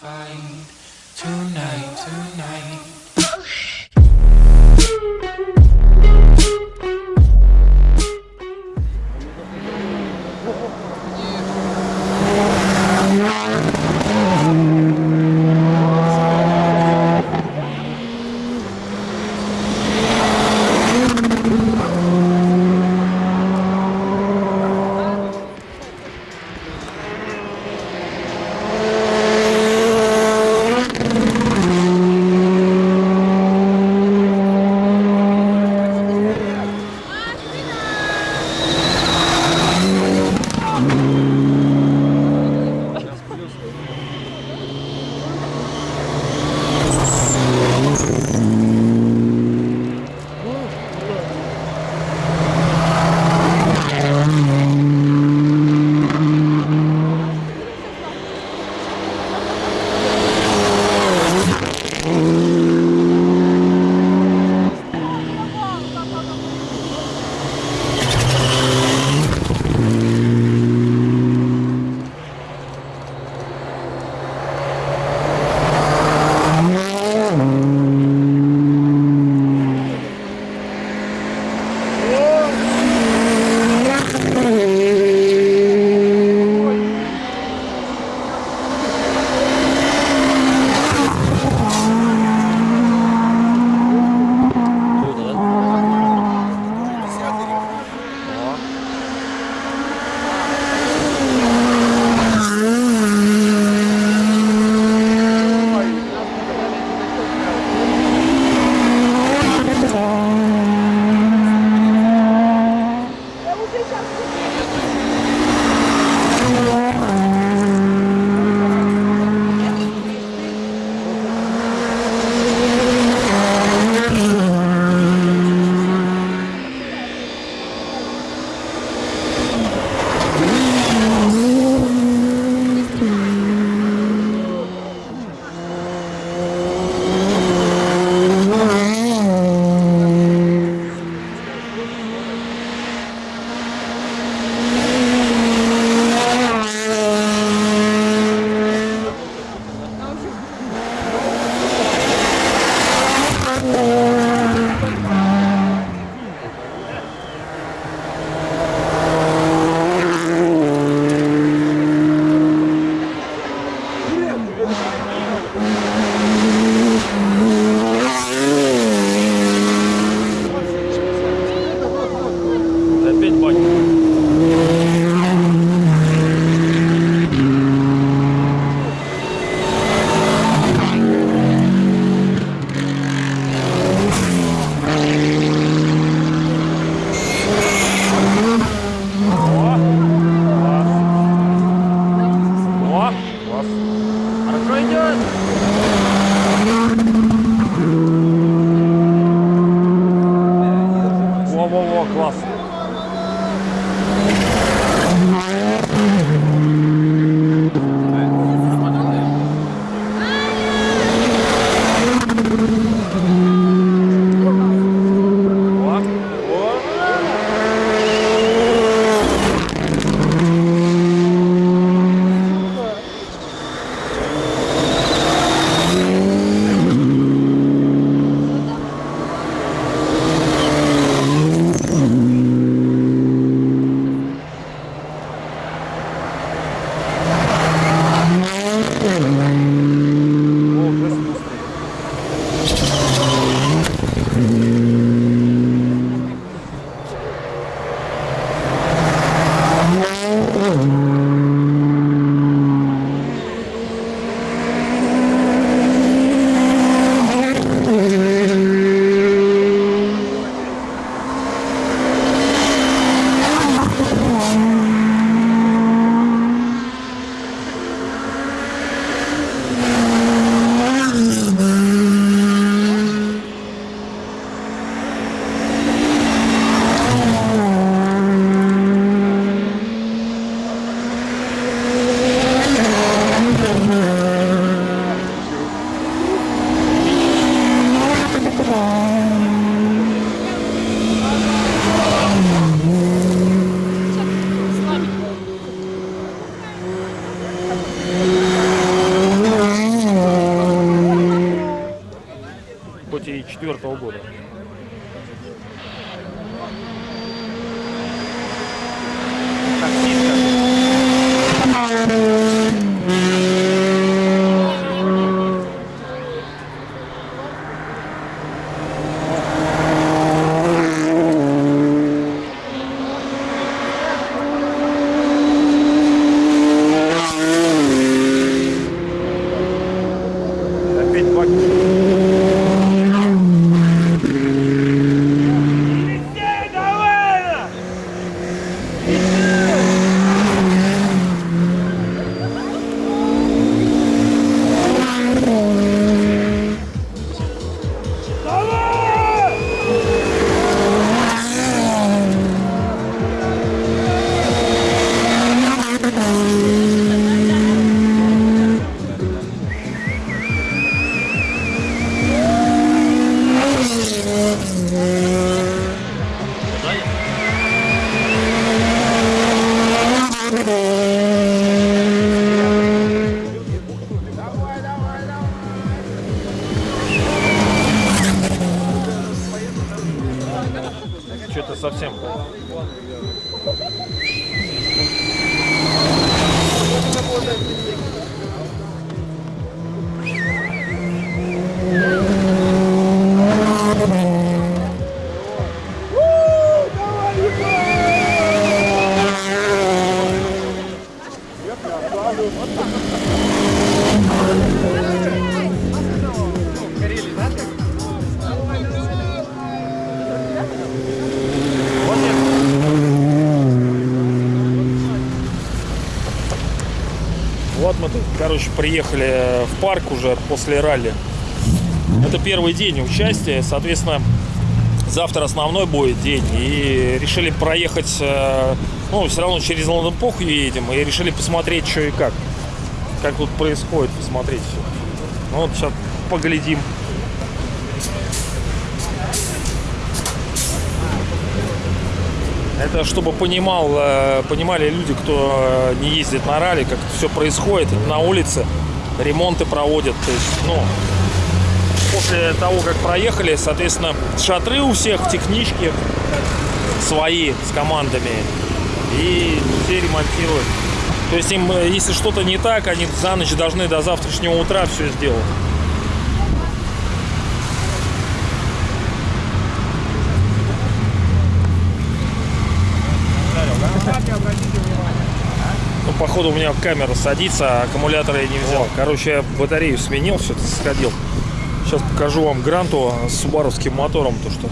fight tonight, tonight. 包裹的 Что-то совсем. Короче, приехали в парк уже после ралли. Это первый день участия, соответственно, завтра основной будет день. И решили проехать, э, ну, все равно через Лондон-Поху едем, и решили посмотреть, что и как. Как тут происходит, посмотреть все. Ну, вот сейчас поглядим. Это чтобы понимал, э, понимали люди, кто э, не ездит на ралли, как все происходит на улице, ремонты проводят. То есть, ну, после того, как проехали, соответственно, шатры у всех, технички свои с командами. И все ремонтируют. То есть им, э, если что-то не так, они за ночь должны до завтрашнего утра все сделать. Ну, походу, у меня камера садится, а аккумулятора я не взял. Короче, я батарею сменил, все сходил. Сейчас покажу вам гранту с субаровским мотором, то что.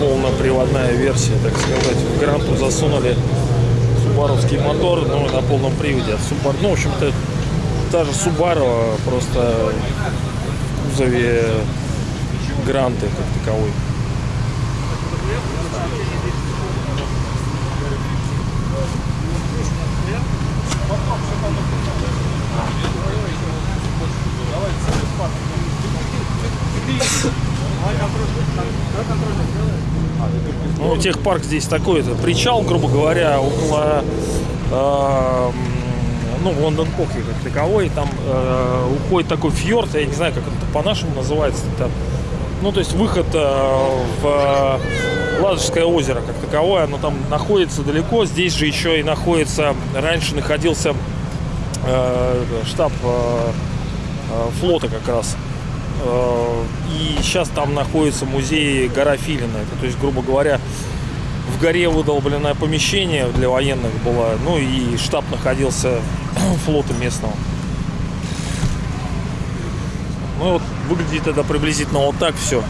Полноприводная версия, так сказать. В гранту засунули субаровский мотор, ну, на полном приводе. Subaru, ну, в общем-то, та же Subaru, просто в кузове гранты как таковой. Ну, техпарк здесь такой, это причал, грубо говоря, около э, ну, Лондон Поки как таковой. Там э, уходит такой фьорд, я не знаю, как это по-нашему называется. Это, ну, то есть выход э, в Ладожское озеро как таковое, оно там находится далеко. Здесь же еще и находится, раньше находился э, штаб э, э, флота как раз. Э, И сейчас там находится музей гора Филина. Это, то есть, грубо говоря, в горе выдолбленное помещение для военных было. Ну и штаб находился флота местного. Ну вот выглядит это приблизительно вот так все.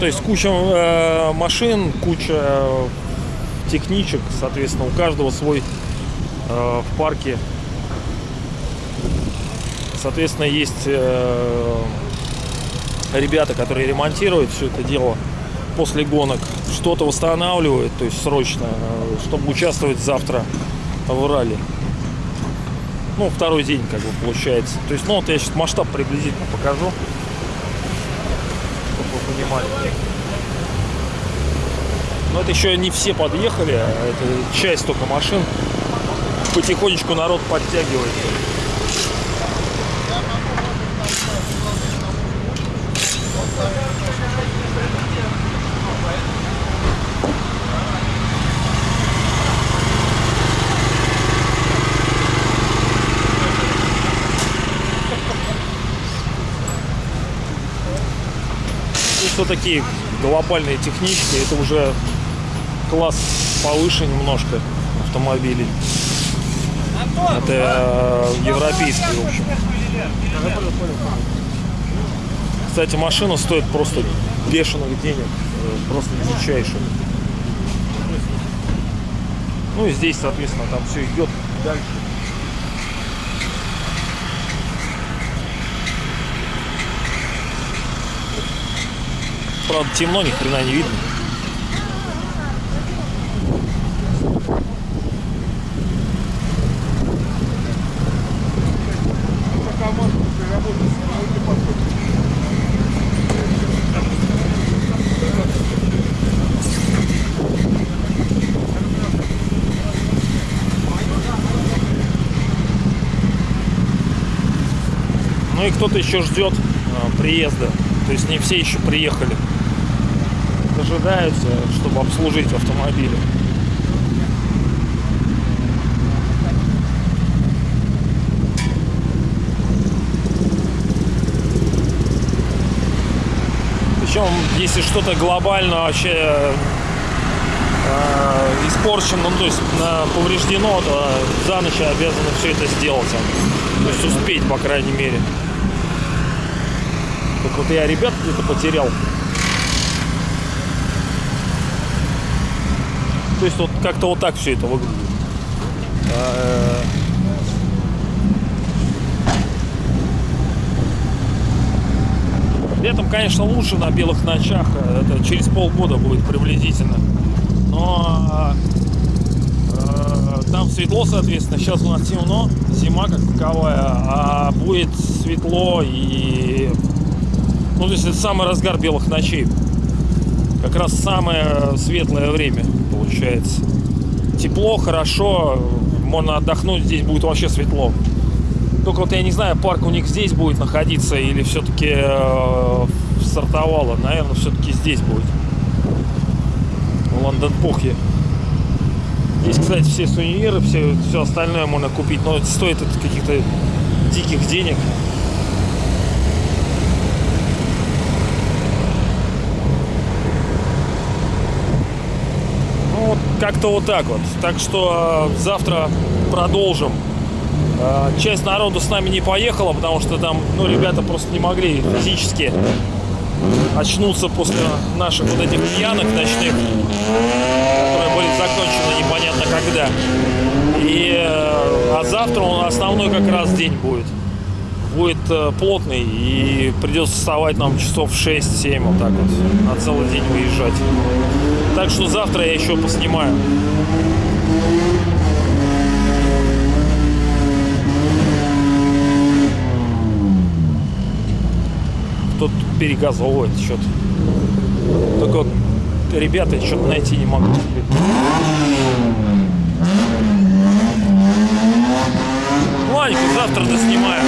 То есть куча э, машин, куча техничек, соответственно, у каждого свой э, в парке. Соответственно, есть э, ребята, которые ремонтируют все это дело после гонок, что-то восстанавливают, то есть срочно, э, чтобы участвовать завтра в ралли. Ну, второй день, как бы, получается. То есть, ну, вот я сейчас масштаб приблизительно покажу, вы понимали. Но это еще не все подъехали, а это часть только машин. Потихонечку народ подтягивает. Такие глобальные технички, это уже класс повыше немножко автомобилей. Это э, европейский, в общем. Кстати, машина стоит просто бешеных денег. э, Просто дичайших. Ну и здесь, соответственно, там все идет дальше. Правда, темно, ни хрена не видно. Ну и кто-то еще ждет а, приезда. То есть не все еще приехали. Дожидаются, чтобы обслужить автомобили. Причем, если что-то глобально вообще э, испорчено, ну, то есть э, повреждено, то за ночь обязаны все это сделать. То есть успеть, по крайней мере. Так вот я ребят где-то потерял. То есть вот как-то вот так все это выглядит. Э, Летом, конечно, лучше на белых ночах. Это через полгода будет приблизительно. Но э, там светло, соответственно. Сейчас у нас темно, зима как таковая, а будет светло и ну, то есть это самый разгар белых ночей. Как раз самое светлое время получается. Тепло, хорошо, можно отдохнуть, здесь будет вообще светло. Только вот я не знаю, парк у них здесь будет находиться или все-таки э, стартовало. Наверное, все-таки здесь будет. В Лондон-Похе. Здесь, кстати, все сувениры, все, все остальное можно купить, но стоит это каких-то диких денег. Ну, вот как-то вот так вот. Так что э, завтра продолжим. Э, Часть народу с нами не поехала, потому что там, ну, ребята просто не могли физически очнуться после наших вот этих пьянок ночных, которые были закончены непонятно когда. И, э, а завтра он основной как раз день будет. Будет э, плотный и придется вставать нам часов в 6-7 вот так вот на целый день выезжать. Так что завтра я еще поснимаю. Тут перегазовывает что-то. Только вот, ребята, что-то найти не могу. Ладно, завтра доснимаю.